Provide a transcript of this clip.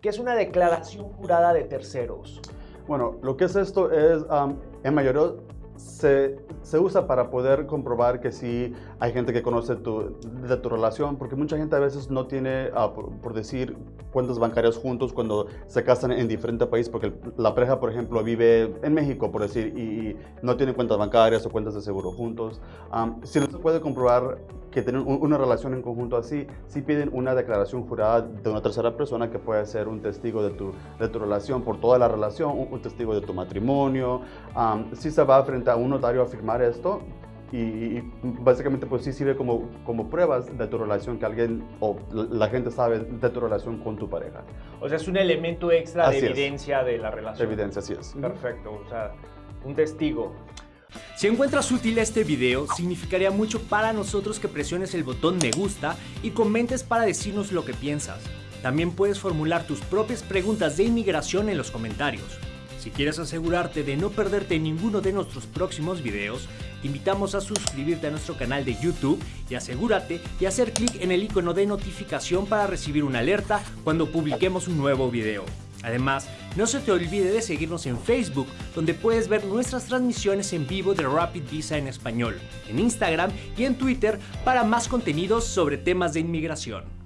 ¿Qué es una declaración jurada de terceros? Bueno, lo que es esto es, en mayoría, se, se, usa para poder comprobar que sí hay gente que conoce tu, de tu relación, porque mucha gente a veces no tiene, ah, por, decir, cuentas bancarias juntos cuando se casan en diferente país, porque la pareja, por ejemplo, vive en México, por decir, y, no tiene cuentas bancarias o cuentas de seguro juntos. si no se puede comprobar que tienen una relación en conjunto así, sí piden una declaración jurada de una tercera persona que puede ser un testigo de tu, de tu relación por toda la relación, un, testigo de tu matrimonio. si se va frente a un notario a firmar esto, y, básicamente pues sí sirve como, como pruebas de tu relación que alguien o la gente sabe de tu relación con tu pareja. O sea, es un elemento extra de evidencia de la relación. De evidencia, así es. Perfecto, o sea, un testigo. Si encuentras útil este video, significaría mucho para nosotros que presiones el botón me gusta y comentes para decirnos lo que piensas. También puedes formular tus propias preguntas de inmigración en los comentarios. Si quieres asegurarte de no perderte ninguno de nuestros próximos videos, te invitamos a suscribirte a nuestro canal de YouTube y asegúrate de hacer clic en el icono de notificación para recibir una alerta cuando publiquemos un nuevo video. Además, no se te olvide de seguirnos en Facebook, donde puedes ver nuestras transmisiones en vivo de Rapid Visa en español, en Instagram y en Twitter para más contenidos sobre temas de inmigración.